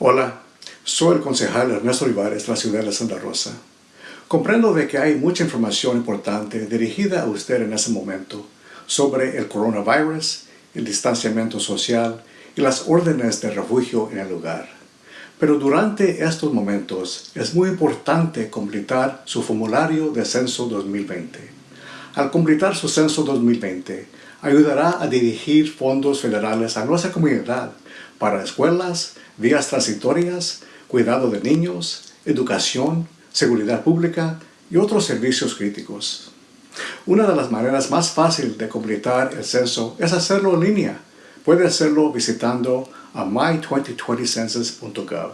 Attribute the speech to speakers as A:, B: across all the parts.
A: Hola, soy el concejal Ernesto Olivares de la ciudad de Santa Rosa. Comprendo de que hay mucha información importante dirigida a usted en este momento sobre el coronavirus, el distanciamiento social y las órdenes de refugio en el lugar. Pero durante estos momentos es muy importante completar su formulario de Censo 2020. Al completar su Censo 2020, ayudará a dirigir fondos federales a nuestra comunidad para escuelas, vías transitorias, cuidado de niños, educación, seguridad pública y otros servicios críticos. Una de las maneras más fáciles de completar el censo es hacerlo en línea. Puede hacerlo visitando a my2020census.gov.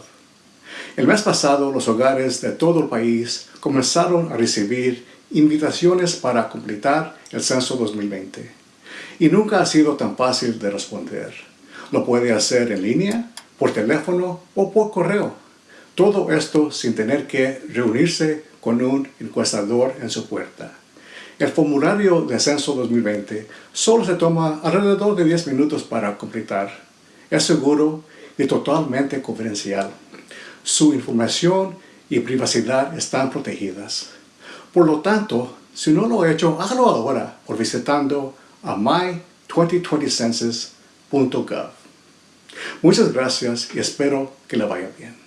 A: El mes pasado, los hogares de todo el país comenzaron a recibir invitaciones para completar el censo 2020. Y nunca ha sido tan fácil de responder. Lo puede hacer en línea, por teléfono o por correo. Todo esto sin tener que reunirse con un encuestador en su puerta. El formulario de Censo 2020 solo se toma alrededor de 10 minutos para completar. Es seguro y totalmente confidencial. Su información y privacidad están protegidas. Por lo tanto, si no lo ha hecho, hágalo ahora por visitando a my2020census.gov. Muchas gracias y espero que le vaya bien.